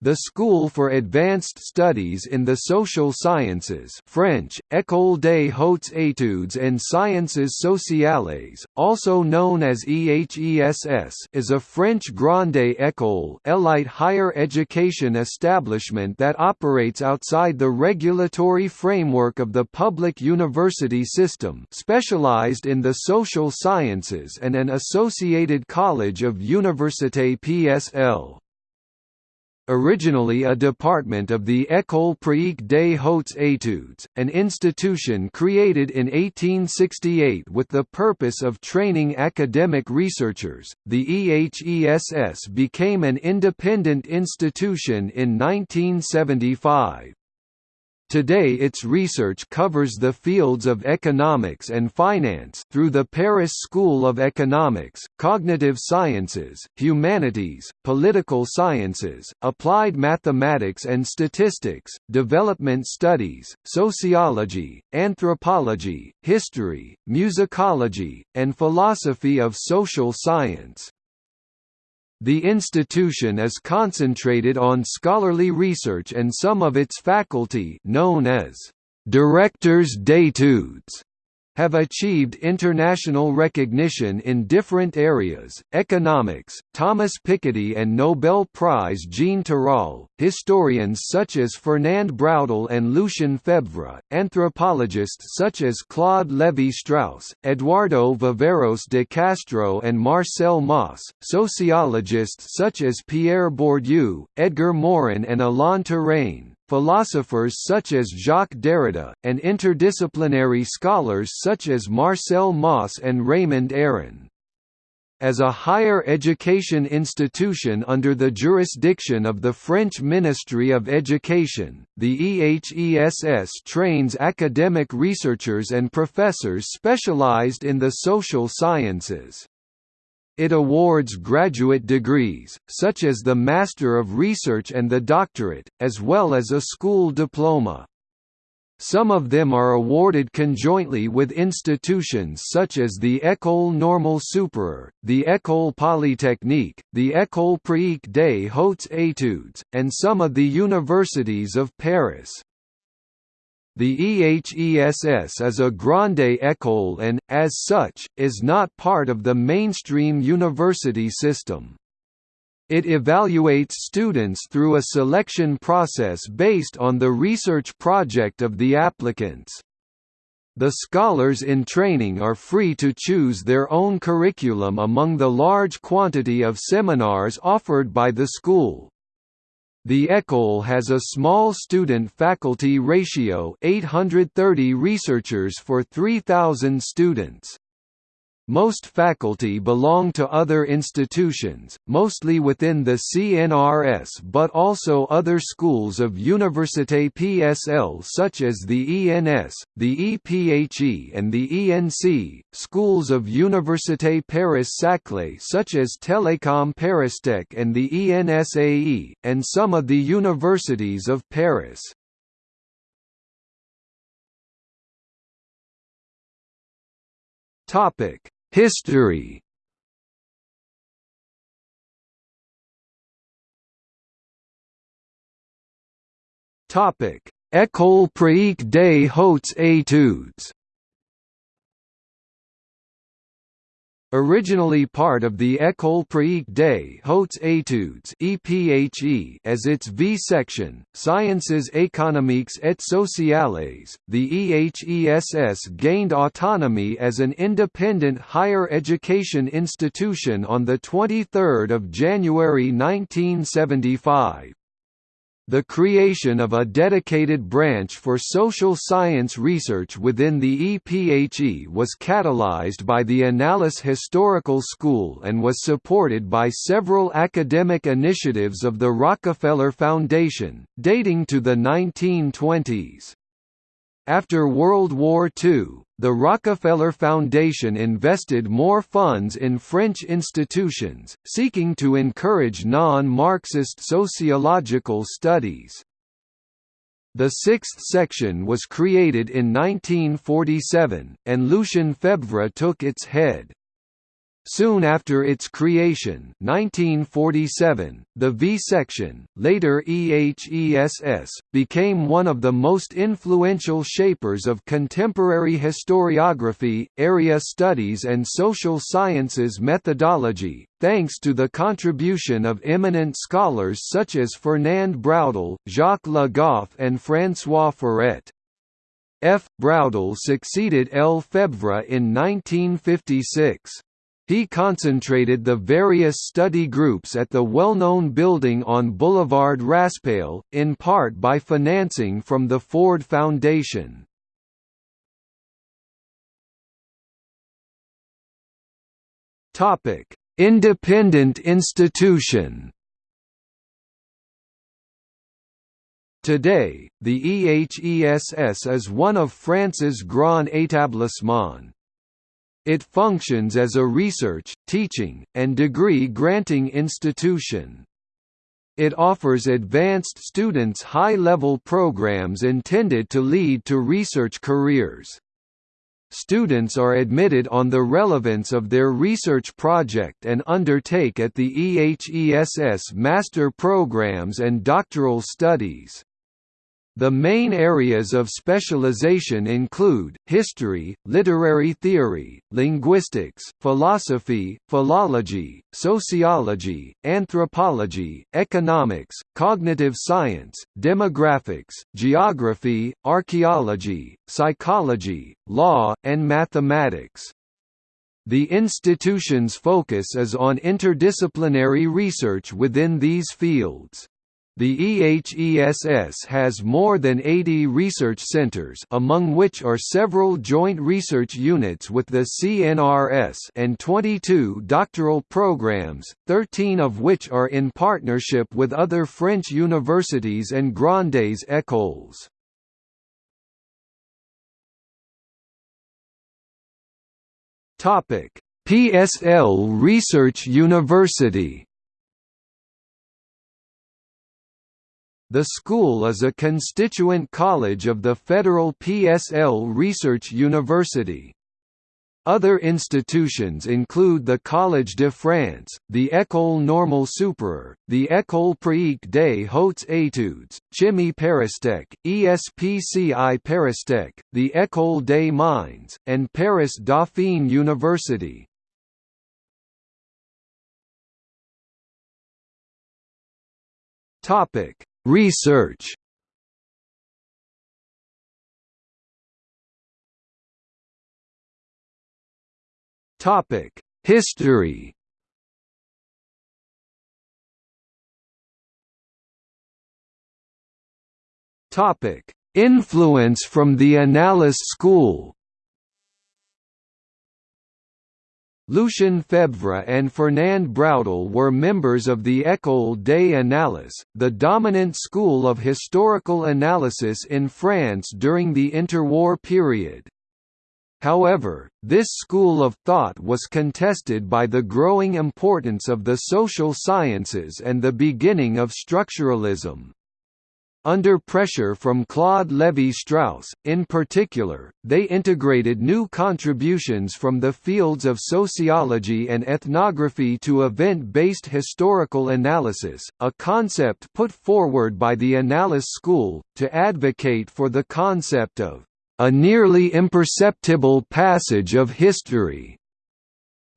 The School for Advanced Studies in the Social Sciences French, École des Hautes Études en Sciences Sociales, also known as EHESS is a French grande école elite higher education establishment that operates outside the regulatory framework of the public university system specialized in the social sciences and an associated college of Université PSL originally a department of the École pratique des hautes études, an institution created in 1868 with the purpose of training academic researchers. The EHESS became an independent institution in 1975. Today its research covers the fields of economics and finance through the Paris School of Economics, Cognitive Sciences, Humanities, Political Sciences, Applied Mathematics and Statistics, Development Studies, Sociology, Anthropology, History, Musicology, and Philosophy of Social Science. The institution is concentrated on scholarly research and some of its faculty known as directors d'études have achieved international recognition in different areas, economics, Thomas Piketty and Nobel Prize Jean Tirole, historians such as Fernand Braudel and Lucien Febvre, anthropologists such as Claude Lévi-Strauss, Eduardo Viveiros de Castro and Marcel Mauss, sociologists such as Pierre Bourdieu, Edgar Morin and Alain Touraine, philosophers such as Jacques Derrida, and interdisciplinary scholars such as Marcel Mauss and Raymond Aron. As a higher education institution under the jurisdiction of the French Ministry of Education, the EHESS trains academic researchers and professors specialized in the social sciences. It awards graduate degrees, such as the Master of Research and the Doctorate, as well as a school diploma. Some of them are awarded conjointly with institutions such as the École Normale Supérieure, the École Polytechnique, the École Pratique des Hautes Études, and some of the universities of Paris. The EHESS is a grande école and, as such, is not part of the mainstream university system. It evaluates students through a selection process based on the research project of the applicants. The scholars in training are free to choose their own curriculum among the large quantity of seminars offered by the school. The École has a small student-faculty ratio 830 researchers for 3,000 students. Most faculty belong to other institutions, mostly within the CNRS but also other schools of Université PSL such as the ENS, the EPHE and the ENC, schools of Université Paris-Saclay such as Télécom Paristech and the ENSAE, and some of the universities of Paris. Topic History. Topic: École pratique des hautes études Originally part of the École pratique des hautes études (EPHE) as its V section, Sciences économiques et sociales, the EHESS gained autonomy as an independent higher education institution on the 23rd of January 1975. The creation of a dedicated branch for social science research within the EPHE was catalyzed by the Annales Historical School and was supported by several academic initiatives of the Rockefeller Foundation, dating to the 1920s. After World War II, the Rockefeller Foundation invested more funds in French institutions, seeking to encourage non-Marxist sociological studies. The sixth section was created in 1947, and Lucien Febvre took its head. Soon after its creation 1947, the V-section, later EHESS, became one of the most influential shapers of contemporary historiography, area studies and social sciences methodology, thanks to the contribution of eminent scholars such as Fernand Braudel, Jacques Le Goff and François Furet. F. Braudel succeeded L. Febvre in 1956. He concentrated the various study groups at the well-known building on Boulevard Raspail, in part by financing from the Ford Foundation. Independent institution Today, the EHESS is one of France's Grand Établissements. It functions as a research, teaching, and degree-granting institution. It offers advanced students high-level programs intended to lead to research careers. Students are admitted on the relevance of their research project and undertake at the EHESS master programs and doctoral studies. The main areas of specialization include, history, literary theory, linguistics, philosophy, philology, sociology, anthropology, economics, cognitive science, demographics, geography, archaeology, psychology, law, and mathematics. The institution's focus is on interdisciplinary research within these fields. The EHESS has more than 80 research centers among which are several joint research units with the CNRS and 22 doctoral programs, 13 of which are in partnership with other French universities and grandes écoles. PSL Research University The school is a constituent college of the Federal PSL Research University. Other institutions include the Collège de France, the École Normale Supérieure, the École Pratique des Hautes Études, Chimie Paris-Tech, ESPCI Paris-Tech, the École des Mines, and Paris Dauphine University. Topic: Research Topic: History. Topic: Influence from the Annales school. Lucien Febvre and Fernand Braudel were members of the École des Annales, the dominant school of historical analysis in France during the interwar period. However, this school of thought was contested by the growing importance of the social sciences and the beginning of structuralism. Under pressure from Claude Lévi-Strauss, in particular, they integrated new contributions from the fields of sociology and ethnography to event-based historical analysis, a concept put forward by the Annales School, to advocate for the concept of a nearly imperceptible passage of history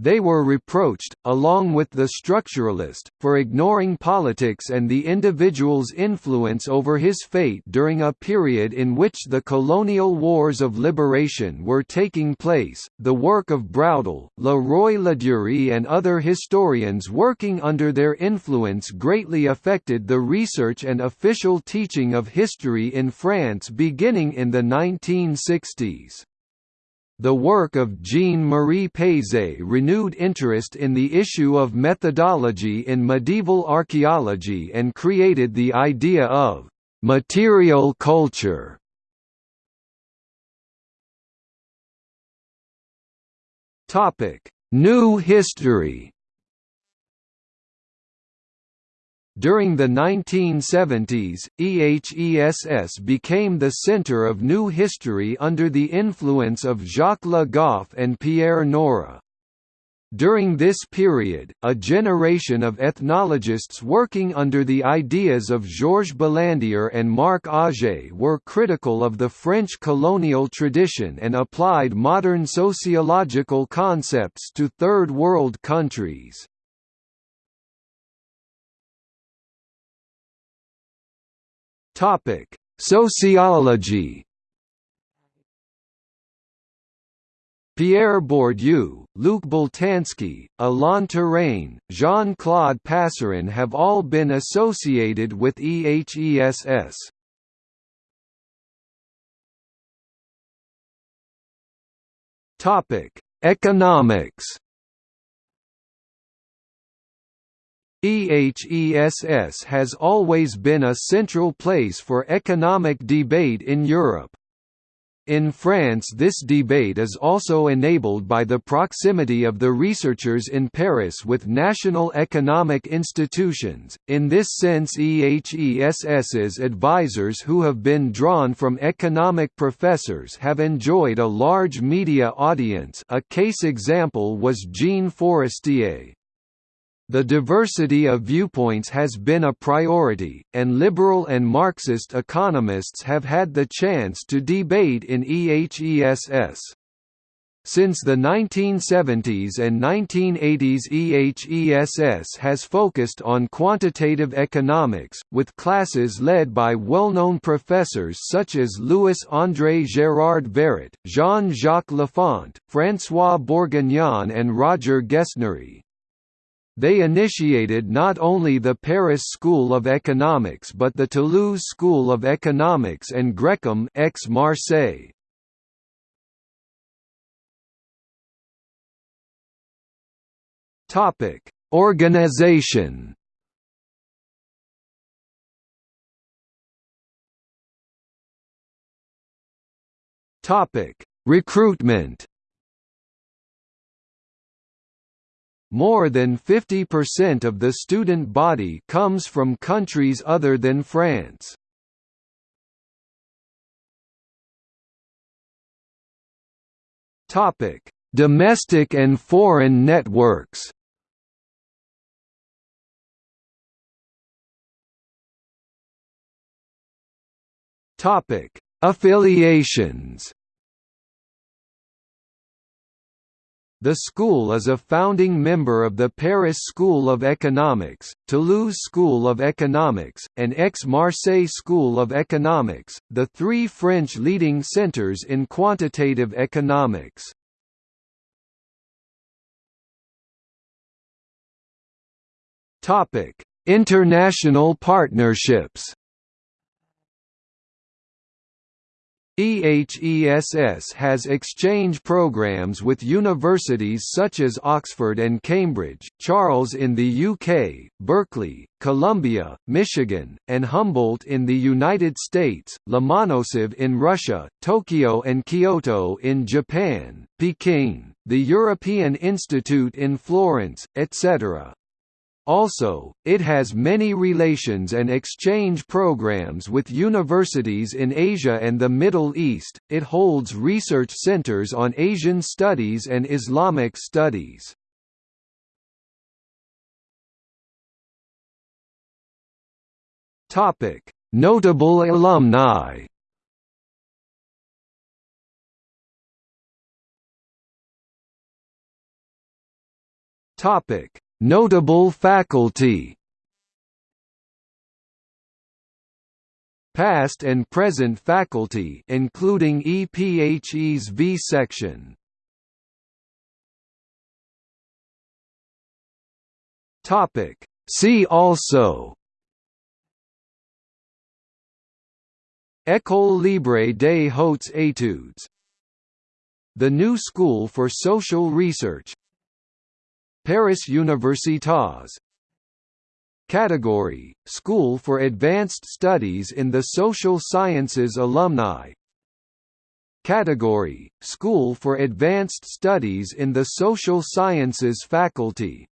they were reproached, along with the structuralist, for ignoring politics and the individual's influence over his fate during a period in which the colonial wars of liberation were taking place. The work of Braudel, Le Roy Ladurie, and other historians working under their influence greatly affected the research and official teaching of history in France beginning in the 1960s. The work of Jean-Marie Pesez renewed interest in the issue of methodology in medieval archaeology and created the idea of «material culture». New history During the 1970s, EHESS became the center of new history under the influence of Jacques Le Goff and Pierre Nora. During this period, a generation of ethnologists working under the ideas of Georges Balandier and Marc Augé were critical of the French colonial tradition and applied modern sociological concepts to Third World countries. Sociology Pierre Bourdieu, Luc Boltanski, Alain Touraine, Jean-Claude Passeron have all been associated with EHESS. Topic: Economics. EHESS has always been a central place for economic debate in Europe. In France this debate is also enabled by the proximity of the researchers in Paris with national economic institutions, in this sense EHESS's advisors who have been drawn from economic professors have enjoyed a large media audience a case example was Jean Fourastié. The diversity of viewpoints has been a priority, and liberal and Marxist economists have had the chance to debate in EHESS. Since the 1970s and 1980s EHESS has focused on quantitative economics, with classes led by well-known professors such as Louis-André Gérard-Varet, Jean-Jacques Laffont, François Bourguignon and Roger Guesnerie. They initiated not only the Paris School of Economics but the Toulouse School of Economics and GREQAM ex Marseille. Topic: Organization. Topic: Recruitment. More than 50% of the student body comes from countries other than France. Topic: Domestic and foreign networks. Topic: Affiliations. The school is a founding member of the Paris School of Economics, Toulouse School of Economics, and Aix-Marseille School of Economics, the three French leading centres in quantitative economics. International partnerships EHESS has exchange programs with universities such as Oxford and Cambridge, Charles in the UK, Berkeley, Columbia, Michigan, and Humboldt in the United States, Lomonosov in Russia, Tokyo and Kyoto in Japan, Peking, the European Institute in Florence, etc. Also, it has many relations and exchange programs with universities in Asia and the Middle East. It holds research centers on Asian studies and Islamic studies. Topic: Notable alumni. Topic: Notable faculty. Past and present faculty including EPHE's V section. Topic. See also. École Libre des Hautes Études. The New School for Social Research Paris Universitas. Category – School for Advanced Studies in the Social Sciences Alumni. Category – School for Advanced Studies in the Social Sciences Faculty